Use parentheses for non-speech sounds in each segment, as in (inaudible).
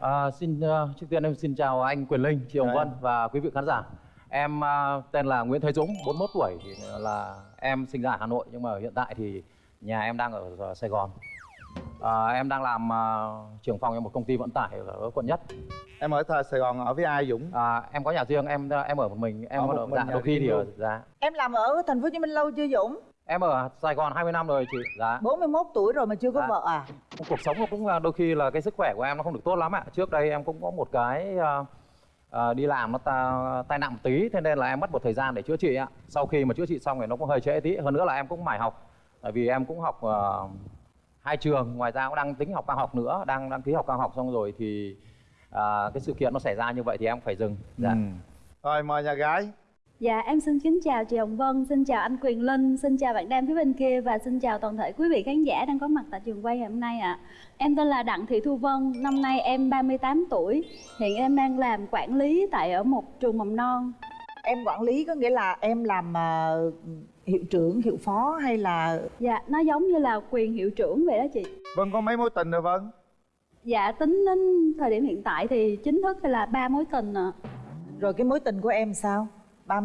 À, xin uh, trước tiên em xin chào anh Quyền Linh, chị Hồng Chào Vân và quý vị khán giả. Em uh, tên là Nguyễn Thế Dũng, 41 tuổi thì là em sinh ra ở Hà Nội nhưng mà hiện tại thì nhà em đang ở ờ, Sài Gòn. À, em đang làm uh, trưởng phòng cho một công ty vận tải ở quận Nhất. em ở thời Sài Gòn ở với ai Dũng À, em có nhà riêng, em em ở một mình, em Ở một ở mình dạ, đôi khi thì ở dạ. Em làm ở thành phố Hồ Chí Minh lâu chưa Dũng? Em ở Sài Gòn 20 năm rồi chị. Dạ. 41 tuổi rồi mà chưa có Dạ. vợ à? cuộc sống nó cũng là đôi khi là cái sức khỏe của em nó không được tốt lắm ạ trước đây em cũng có một cái ờ, ờ, đi làm nó ta, tai nạn một tí thế nên là em mất một thời gian để chữa trị ạ sau khi mà chữa trị xong thì nó cũng hơi trễ tí hơn nữa là em cũng mải học tại vì em cũng học ờ, hai trường ngoài ra cũng đang tính học cao học nữa đang đăng ký học cao học xong rồi thì ờ, cái sự kiện nó xảy ra như vậy thì em phải dừng dạ. Ừ. rồi mời nhà gái Dạ em xin kính chào chị Hồng Vân, xin chào anh Quyền Linh, xin chào bạn Đam phía bên kia và xin chào toàn thể quý vị khán giả đang có mặt tại trường quay ngày hôm nay ạ. Em tên là Đặng Thị Thu Vân, năm nay em 38 tuổi, hiện em đang làm quản lý tại ở một trường mầm non. Em quản lý có nghĩa là em làm ờ, hiệu trưởng, hiệu phó hay là Dạ nó giống như là quyền hiệu trưởng vậy đó chị. Vân có mấy mối tình rồi Vân Dạ tính đến thời điểm hiện tại thì chính thức là ba mối tình ạ. rồi cái mối tình của em sao? Ba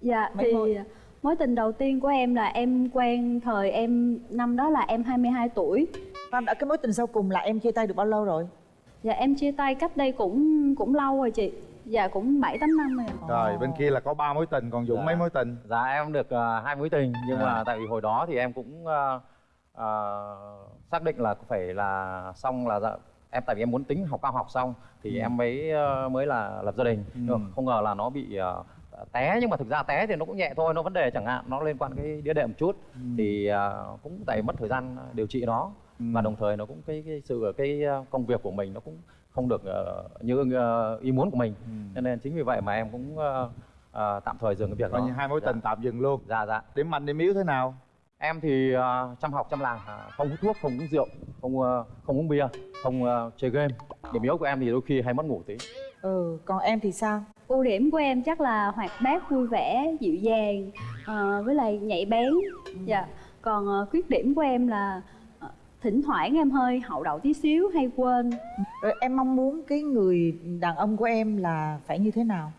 Dạ Mấy thì mối? mối tình đầu tiên của em là em quen thời em năm đó là em 22 tuổi. Khoan đã cái mối tình sau cùng là em chia tay được bao lâu rồi? Dạ em chia tay cách đây cũng cũng lâu rồi chị. Dạ cũng 7 8 năm rồi. rồi bên kia là có ba mối tình còn Dũng Dạ. mấy mối tình Dạ em được ờ, hai mối tình nhưng À. mà tại vì hồi đó thì em cũng ờ, ờ, xác định là phải là xong là dạ, em tại vì em muốn tính học cao học xong thì Ừ. em mới ờ, mới là lập gia đình Ừ. Nhưng không ngờ là nó bị ờ, té nhưng mà thực ra té thì nó cũng nhẹ thôi nó vấn đề chẳng hạn nó liên quan cái đĩa đệm một chút. Ừ. thì ờ, cũng tại mất thời gian điều trị nó. Ừ. và đồng thời nó cũng cái cái sự cái ờ, công việc của mình nó cũng không được ờ, như ờ, ý muốn của mình. Ừ. cho nên chính vì vậy mà em cũng ờ, ờ, tạm thời dừng cái việc coi đó. như hai mối Dạ. tình tạm dừng luôn. Dạ dạ. Điểm mạnh điểm yếu thế nào? Em thì ờ, chăm học chăm làm. À, không hút thuốc không uống rượu không ờ, không uống bia không ờ, chơi game. Điểm yếu của em thì đôi khi hay mất ngủ tí Ừ, còn em thì sao? Ưu điểm của em chắc là hoạt bát, vui vẻ, dịu dàng ờ, với lại nhạy bén. Dạ. Còn ờ, khuyết điểm của em là ờ, thỉnh thoảng em hơi hậu đậu tí xíu hay quên. Rồi em mong muốn cái người đàn ông của em là phải như thế nào?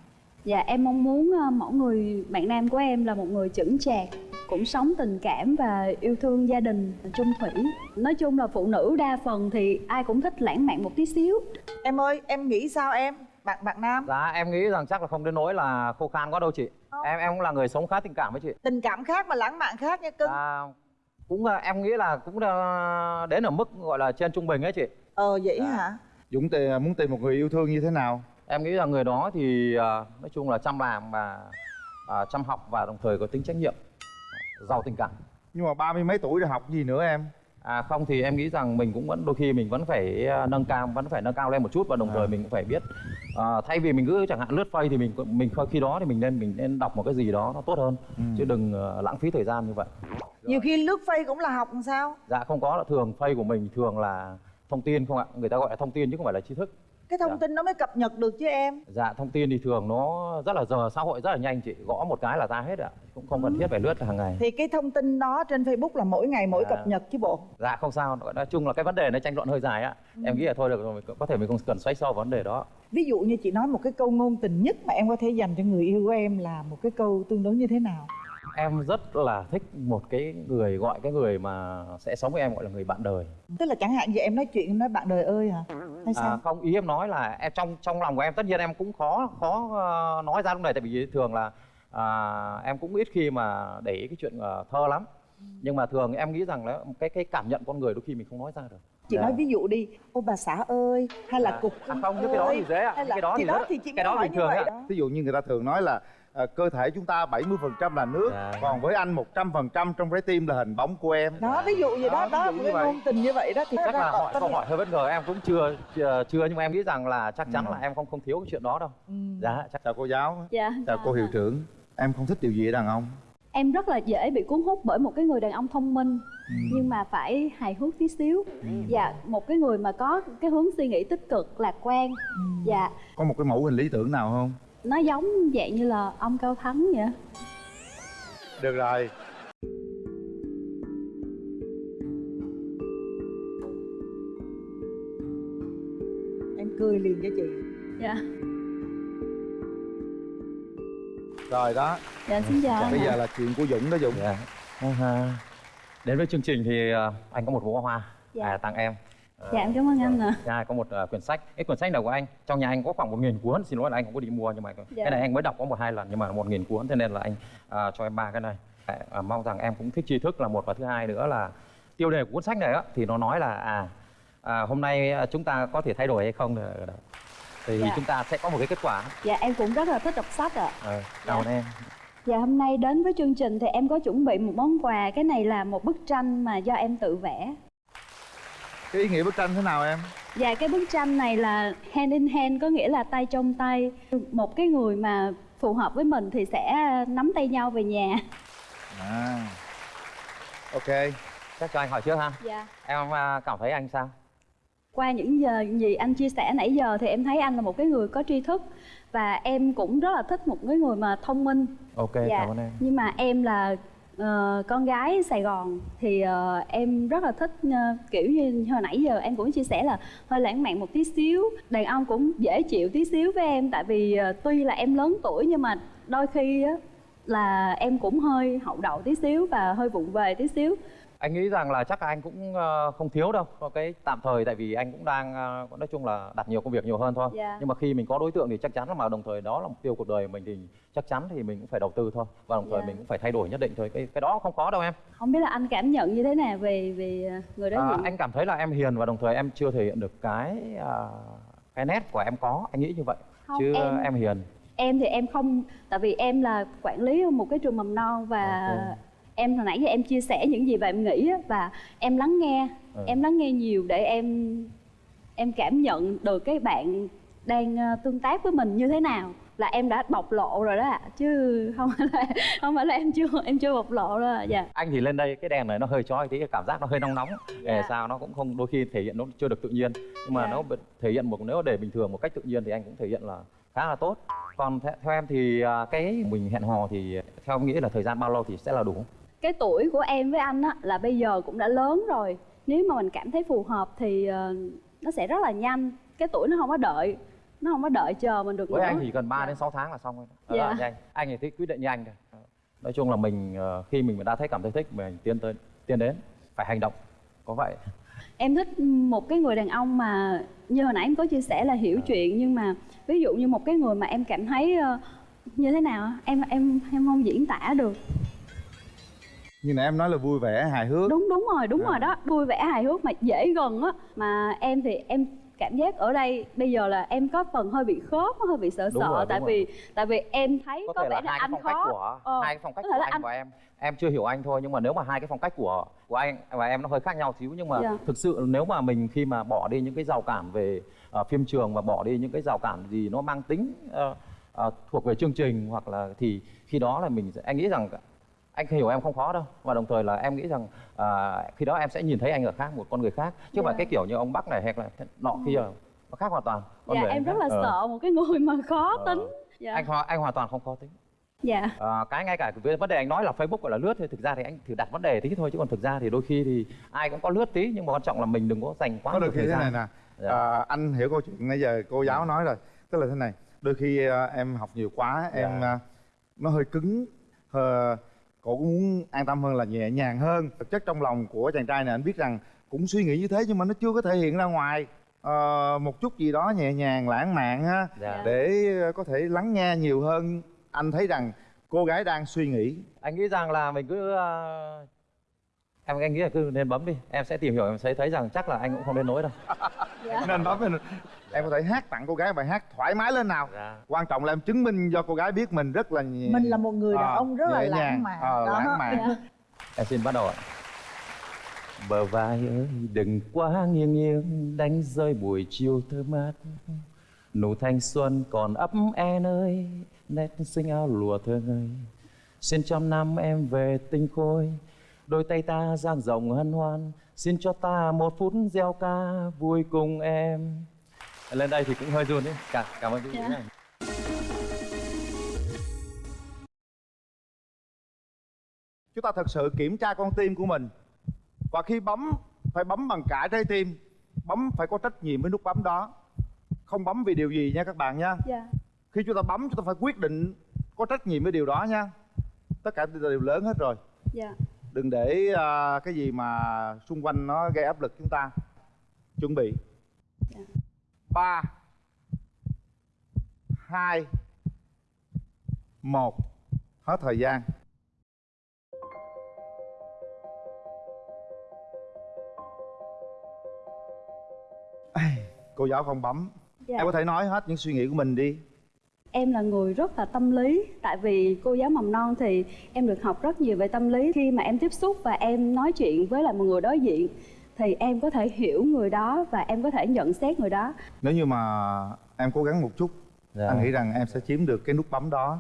Dạ em mong muốn ờ, mẫu người bạn nam của em là một người chững chạc cũng sống tình cảm và yêu thương gia đình chung thủy nói chung là phụ nữ đa phần thì ai cũng thích lãng mạn một tí xíu Em ơi, em nghĩ sao em? Bạn bạn nam, dạ em nghĩ rằng chắc là không đến nỗi là khô khan quá đâu chị Không. em em cũng là người sống khá tình cảm với chị tình cảm khác mà lãng mạn khác nha cưng. à, cũng ờ, em nghĩ là cũng ờ, đến ở mức gọi là trên trung bình ấy chị Ờ vậy Dạ. hả? Dũng tì- muốn tìm một người yêu thương như thế nào em nghĩ là người đó thì ờ, nói chung là chăm làm và ờ, chăm học và đồng thời có tính trách nhiệm giàu tình cảm nhưng mà ba mươi mấy tuổi rồi học gì nữa em À không thì em nghĩ rằng mình cũng vẫn đôi khi mình vẫn phải ờ, nâng cao vẫn phải nâng cao lên một chút và đồng À. thời mình cũng phải biết ờ, thay vì mình cứ chẳng hạn lướt face thì mình mình khi đó thì mình nên mình nên đọc một cái gì đó nó tốt hơn Ừ. chứ đừng ờ, lãng phí thời gian như vậy. Nhiều khi lướt face cũng là học làm sao? Dạ không có là thường face của mình thường là thông tin không ạ người ta gọi là thông tin chứ không phải là tri thức. Cái thông Dạ. tin nó mới cập nhật được chứ em. Dạ thông tin thì thường nó rất là giờ xã hội rất là nhanh chị gõ một cái là ra hết ạ cũng không cần thiết phải lướt hàng ngày. Thì cái thông tin đó trên Facebook là mỗi ngày mỗi Dạ. cập nhật chứ bộ. Dạ không sao nói chung là cái vấn đề nó tranh luận hơi dài ạ. Em nghĩ là thôi được rồi có thể mình không cần xoáy sâu vào vấn đề đó. Ví dụ như chị nói một cái câu ngôn tình nhất mà em có thể dành cho người yêu của em là một cái câu tương đối như thế nào? Em rất là thích một cái người gọi cái người mà sẽ sống với em gọi là người bạn đời Tức là chẳng hạn như em nói chuyện em nói bạn đời ơi hả? Hay sao? à, không ý em nói là em trong trong lòng của em tất nhiên em cũng khó khó ờ, nói ra lúc này tại vì thường là à, em cũng ít khi mà để ý cái chuyện ờ, thơ lắm nhưng mà thường em nghĩ rằng là cái cái cảm nhận con người đôi khi mình không nói ra được chị Dạ. nói ví dụ đi ô bà xã ơi hay là À, cục à, không, những cái đó ơi, thì dễ ạ, những là cái đó thì thì đó rất- thì chị cái đó bình như thường vậy ạ. đó ví dụ như người ta thường nói là à, cơ thể chúng ta 70% là nước Dạ. còn với anh 100% trong trái tim là hình bóng của em. Đó ví dụ như đó Đó, đó một như cái vậy. ngôn tình như vậy đó thì chắc là hỏi câu hỏi hơi bất ngờ em cũng chưa chưa, chưa nhưng mà em nghĩ rằng là chắc chắn Ừ. là em không không thiếu cái chuyện đó đâu. Ừ. dạ chắc chào cô giáo. Dạ. Chào cô hiệu trưởng. Em không thích điều gì ở đàn ông. Em rất là dễ bị cuốn hút bởi một cái người đàn ông thông minh Ừ. nhưng mà phải hài hước tí xíu. Dạ một cái người mà có cái hướng suy nghĩ tích cực lạc quan. Dạ. Có một cái mẫu hình lý tưởng nào không nó giống dạng như là ông cao thắng vậy. Được rồi. Em cười liền cho chị. Dạ. Rồi đó. Dạ xin chào bây giờ là chuyện của dũng đó dũng. Dạ. À, đến với chương trình thì à, anh có một bó hoa. Dạ. à, tặng em dạ em cảm ơn anh ạ Dạ, có một à, quyển sách. Cái quyển sách này của anh, trong nhà anh có khoảng một nghìn cuốn. Xin lỗi là anh không có đi mua nhưng mà Dạ. cái này anh mới đọc có một hai lần nhưng mà một nghìn cuốn, thế nên là anh à, cho em ba cái này. À, à, mong rằng em cũng thích tri thức là một và thứ hai nữa là tiêu đề của cuốn sách này á thì nó nói là à, à hôm nay à, chúng ta có thể thay đổi hay không thì, Dạ. chúng ta sẽ có một cái kết quả. dạ em cũng rất là thích đọc sách ạ Ờ, cảm ơn em. Dạ hôm nay đến với chương trình thì em có chuẩn bị một món quà Cái này là một bức tranh mà do em tự vẽ cái ý nghĩa bức tranh thế nào em Dạ cái bức tranh này là hand in hand có nghĩa là tay trong tay Một cái người mà phù hợp với mình thì sẽ nắm tay nhau về nhà à ok Chắc cho anh hỏi trước ha. Dạ Em à, cảm thấy anh sao? Qua những giờ gì anh chia sẻ nãy giờ thì em thấy anh là một cái người có tri thức Và em cũng rất là thích một cái người mà thông minh Ok, dạ. cảm ơn em. Nhưng mà em là uh, con gái Sài Gòn thì uh, em rất là thích uh, kiểu như hồi nãy giờ em cũng chia sẻ là hơi lãng mạn một tí xíu. Đàn ông cũng dễ chịu tí xíu với em tại vì uh, tuy là em lớn tuổi nhưng mà đôi khi á là em cũng hơi hậu đậu tí xíu và hơi vụng về tí xíu anh nghĩ rằng là chắc anh cũng ờ, không thiếu đâu có cái tạm thời tại vì anh cũng đang ờ, nói chung là đặt nhiều công việc nhiều hơn thôi. Dạ. nhưng mà khi mình có đối tượng thì chắc chắn là mà đồng thời đó là mục tiêu cuộc đời mình thì chắc chắn thì mình cũng phải đầu tư thôi. Và đồng thời Dạ. mình cũng phải thay đổi nhất định thôi. Cái cái đó không có đâu em. Không biết là anh cảm nhận như thế nào về về ờ, người đối à, anh cảm thấy là em hiền và đồng thời em chưa thể hiện được cái à, cái nét của em có. Anh nghĩ như vậy. Không, chứ em- em hiền. em thì em không tại vì em là quản lý một cái trường mầm non và Ok. Em hồi nãy giờ em chia sẻ những gì mà em nghĩ á, và em lắng nghe Ừ. em lắng nghe nhiều để em em cảm nhận được cái bạn đang ờ, tương tác với mình như thế nào là em đã bộc lộ rồi đó ạ chứ không phải là không phải là em chưa em chưa bộc lộ ạ dạ anh thì lên đây cái đèn này nó hơi chói tí cảm giác nó hơi nóng nóng để Dạ. sao nó cũng không đôi khi thể hiện nó chưa được tự nhiên nhưng mà Dạ. nó thể hiện một nếu để bình thường một cách tự nhiên thì anh cũng thể hiện là khá là tốt còn theo, theo em thì à, cái mình hẹn hò thì theo em nghĩ là thời gian bao lâu thì sẽ là đủ cái tuổi của em với anh á là bây giờ cũng đã lớn rồi. Nếu mà mình cảm thấy phù hợp thì ờ, nó sẽ rất là nhanh. Cái tuổi nó không có đợi nó không có đợi chờ mình được với nữa. anh thì cần 3 Dạ. đến 6 tháng là xong rồi đó. Dạ. Là nhanh. Anh thì thích quyết định như anh thôi nói chung là mình ờ, khi mình đã thấy cảm thấy thích mình tiến tới tiến đến phải hành động. Có vậy. Em thích một cái người đàn ông mà như hồi nãy em có chia sẻ là hiểu chuyện nhưng mà ví dụ như một cái người mà em cảm thấy ờ, như thế nào em em em không diễn tả được như nãy em nói là vui vẻ hài hước. Đúng đúng rồi đúng À. rồi đó. Vui vẻ hài hước mà dễ gần á. Mà em thì em cảm giác ở đây bây giờ là em có phần hơi bị khớp hơi bị sợ Đúng sợ rồi, tại đúng vì tại vì em thấy có, có, vẻ là là hai cái anh phong cách khó. của Ờ, hai cái phong cách của anh anh- và em. Em chưa hiểu anh thôi nhưng mà nếu mà hai cái phong cách của của anh và em nó hơi khác nhau xíu nhưng mà Dạ. thực sự nếu mà mình khi mà bỏ đi những cái rào cản về ờ, phim trường và bỏ đi những cái rào cản gì nó mang tính ờ, ờ, thuộc về chương trình hoặc là thì khi đó là mình anh nghĩ rằng anh hiểu em không khó đâu và đồng thời là em nghĩ rằng à, khi đó em sẽ nhìn thấy anh ở khác một con người khác chứ phải Dạ. cái kiểu như ông bắc này hay là nọ kia nó khác hoàn toàn Con dạ người em anh rất khác. là Ờ. sợ một cái người mà khó Ờ. tính dạ anh ho- anh hoàn toàn không khó tính dạ À, cái ngay cả cái vấn đề anh nói là Facebook gọi là lướt thì thực ra thì anh thử đặt vấn đề tí thôi chứ còn thực ra thì đôi khi thì ai cũng có lướt tí nhưng mà quan trọng là mình đừng có dành quá có nhiều khi thời thế gian này nè Dạ. à, anh hiểu câu chuyện nãy giờ cô giáo nói rồi tức là thế này đôi khi à, em học nhiều quá em Dạ. à, nó hơi cứng hơi, cô cũng muốn an tâm hơn là nhẹ nhàng hơn. Thực chất trong lòng của chàng trai này anh biết rằng cũng suy nghĩ như thế nhưng mà nó chưa có thể hiện ra ngoài. Ờ, một chút gì đó nhẹ nhàng lãng mạn ha Dạ. để à, có thể lắng nghe nhiều hơn. Anh thấy rằng cô gái đang suy nghĩ. Anh nghĩ rằng là mình cứ ờ, em anh nghĩ là cứ nên bấm đi. Em sẽ tìm hiểu em sẽ thấy rằng chắc là anh cũng không đến nỗi đâu. (laughs) Dạ. Nên bấm em có thể hát tặng cô gái bài hát thoải mái lên nào. Dạ. quan trọng là em chứng minh cho cô gái biết mình rất là nhẹ mình là một người đàn Ờ, ông rất là lãng nhàng. mạn. Đó. lãng mạn. Dạ. Em xin bắt đầu ạ. Bờ vai ơi đừng quá nghiêng nghiêng đánh rơi buổi chiều thơ mát. Nụ thanh xuân còn ấp en ơi nét xinh áo lụa thơ ngây. Xin trăm năm em về tinh khôi đôi tay ta dang rộng hân hoan. Xin cho ta một phút gieo ca vui cùng em lên đây thì cũng hơi run đấy. Cảm cảm ơn quý vị Dạ. này chúng ta thật sự kiểm tra con tim của mình. Và khi bấm phải bấm bằng cả trái tim. Bấm phải có trách nhiệm với nút bấm đó. Không bấm vì điều gì nha các bạn nha dạ. Khi chúng ta bấm chúng ta phải quyết định có trách nhiệm với điều đó nha. Tất cả đều lớn hết rồi. Dạ. Đừng để à, cái gì mà xung quanh nó gây áp lực chúng ta. Chuẩn bị. Dạ. Ba hai một. Hết thời gian. Cô giáo không bấm. Dạ. Em có thể nói hết những suy nghĩ của mình đi. Em là người rất là tâm lý. Tại vì cô giáo mầm non thì em được học rất nhiều về tâm lý. Khi mà em tiếp xúc và em nói chuyện với lại một người đối diện Thì em có thể hiểu người đó và em có thể nhận xét người đó nếu như mà em cố gắng một chút Dạ. anh nghĩ rằng em sẽ chiếm được cái nút bấm đó